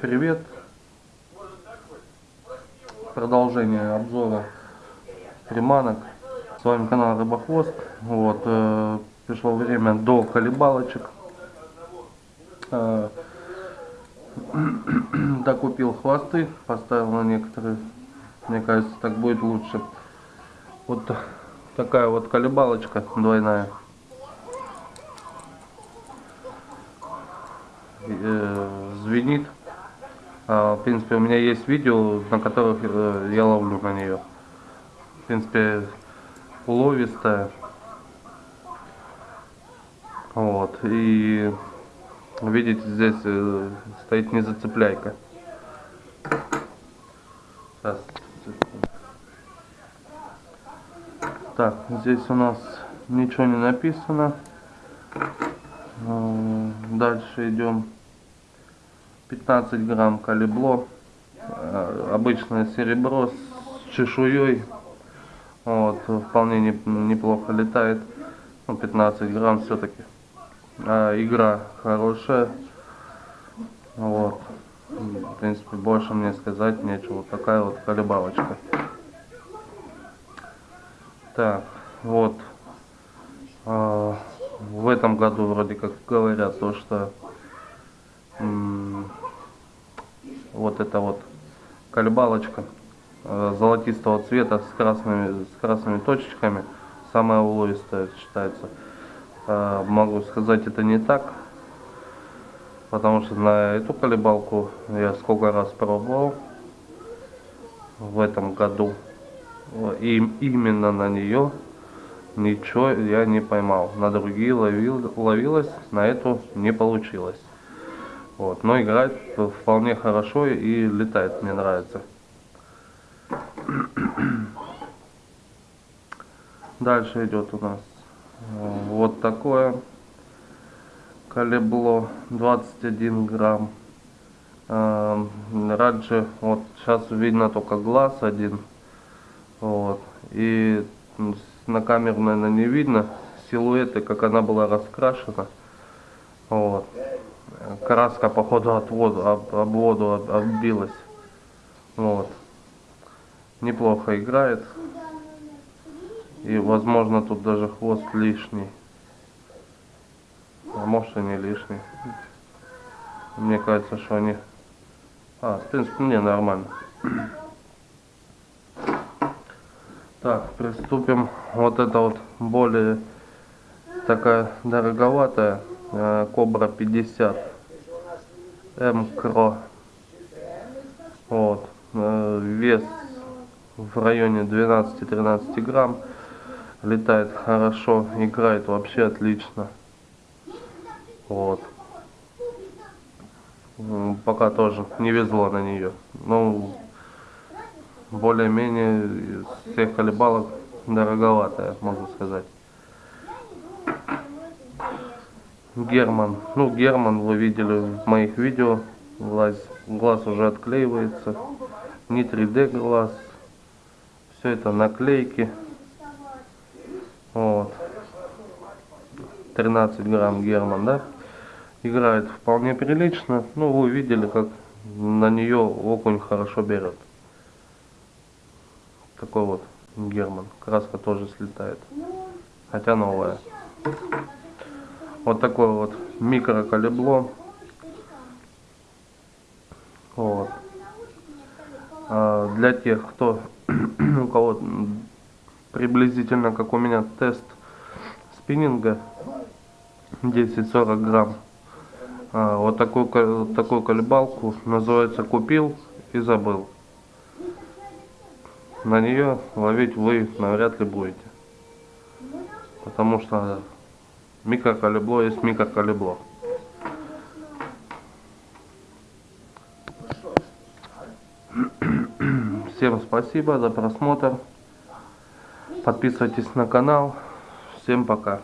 Привет! Продолжение обзора приманок. С вами канал Рыбохвост. Вот, э, пришло время до колебалочек. Э, докупил хвосты, поставил на некоторые. Мне кажется, так будет лучше. Вот такая вот колебалочка двойная. Э, звенит. А, в принципе, у меня есть видео, на которых э, я ловлю на нее. В принципе, уловистая. Вот. И видите, здесь э, стоит не зацепляйка. Сейчас. Так, здесь у нас ничего не написано. Дальше идем. 15 грамм калибло. Э, обычное серебро с чешуей. Вот, вполне неплохо летает. Ну, 15 грамм все-таки. А, игра хорошая. Вот. В принципе, больше мне сказать нечего. Такая вот колебалочка. Так, вот. А, в этом году вроде как говорят то, что вот эта вот колебалочка э, золотистого цвета с красными, с красными точечками самая уловистая считается. Э, могу сказать это не так, потому что на эту колебалку я сколько раз пробовал в этом году. И именно на нее ничего я не поймал. На другие ловил, ловилось, на эту не получилось. Вот, но играет вполне хорошо и летает, мне нравится. Дальше идет у нас э, вот такое колебло 21 грамм. Э, раньше, вот сейчас видно только глаз один. Вот. И на камеру, наверное, не видно силуэты, как она была раскрашена. Вот краска походу от воду, об, об воду отбилась. Вот. Неплохо играет. И возможно тут даже хвост лишний. А может и не лишний. Мне кажется, что они... А, в принципе, мне нормально. Так, приступим. Вот это вот более такая дороговатая э, Кобра 50 МКРО. Вот. Э, вес в районе 12-13 грамм. Летает хорошо, играет вообще отлично. Вот. Пока тоже не везло на нее. Но более-менее всех колебалок дороговатая, можно сказать. Герман. Ну, Герман вы видели в моих видео. Глаз, глаз уже отклеивается. Не 3D глаз. Все это наклейки. Вот. 13 грамм Герман, да? Играет вполне прилично. Ну, вы видели, как на нее окунь хорошо берет. Такой вот Герман. Краска тоже слетает. Хотя новая. Вот такое вот микрокалебло. Вот. А для тех, кто у кого приблизительно как у меня тест спиннинга 10-40 грамм. А, вот такую, такую колебалку называется купил и забыл. На нее ловить вы навряд ли будете. Потому что Микрокалебло есть микрокалебло. Всем спасибо за просмотр. Подписывайтесь на канал. Всем пока.